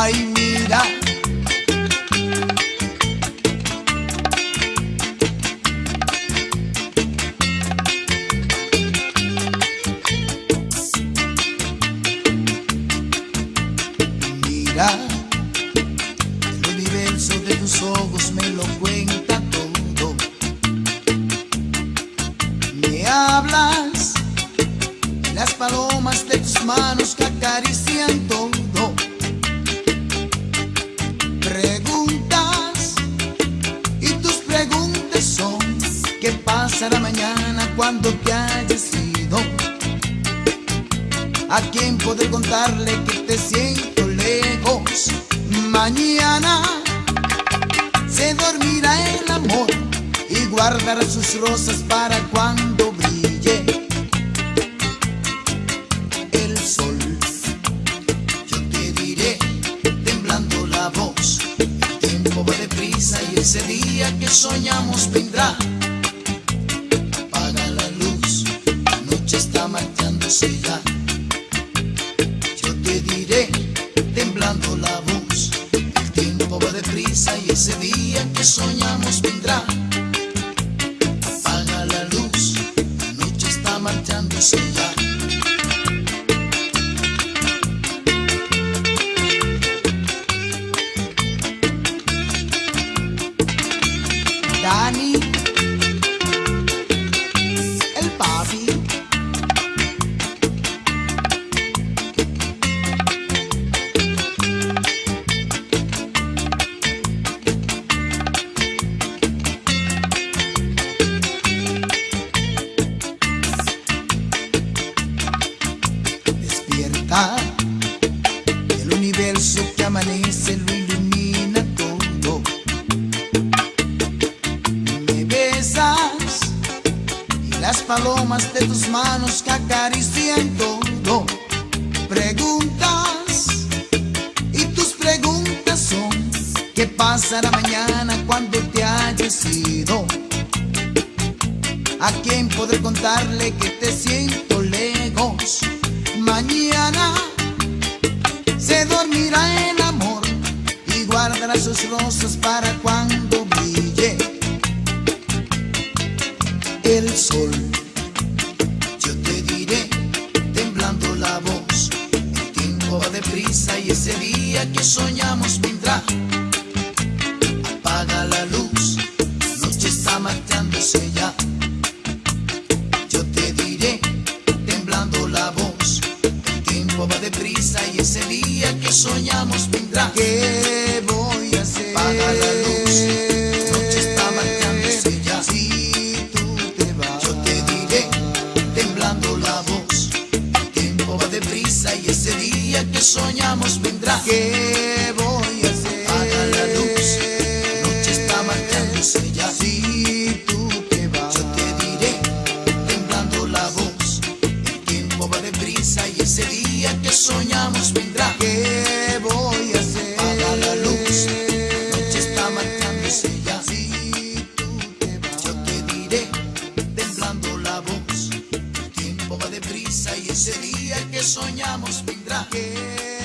Ay mira. Mira, el universo de tus ojos me lo cuenta todo. Me hablas las palomas de tus manos que acarician. Cuando te hayas ido? ¿A quién poder contarle que te siento lejos? Mañana se dormirá el amor y guardará sus rosas para cuando brille el sol. Yo te diré, temblando la voz, el tiempo va deprisa y ese día que soñamos vendrá. Y ese día que soñamos vendrá. Apaga la luz, la noche está marchándose ya. Dani, Despierta, el universo que amanece lo ilumina todo. Me besas y las palomas de tus manos que acarician todo. Preguntas y tus preguntas son ¿qué pasará mañana cuando te hayas ido? ¿A quién podré contarle que te siento lejos? Mañana se dormirá el amor y guardará sus rosas para cuando brille el sol. Yo te diré, temblando la voz, el tiempo va deprisa y ese día que soñamos vendrá. Soñamos vendrá. ¿Qué voy a hacer? Apaga la luz, noche está marchándose ya. Si tú te vas, yo te diré, temblando la voz, el tiempo va deprisa y ese día que soñamos vendrá. ¿Qué voy a hacer? Apaga la luz, noche está marchándose ya. Si tú te vas, yo te diré, temblando la voz, el tiempo va deprisa y ese día que soñamos deprisa y ese día que soñamos vendrá. ¿Qué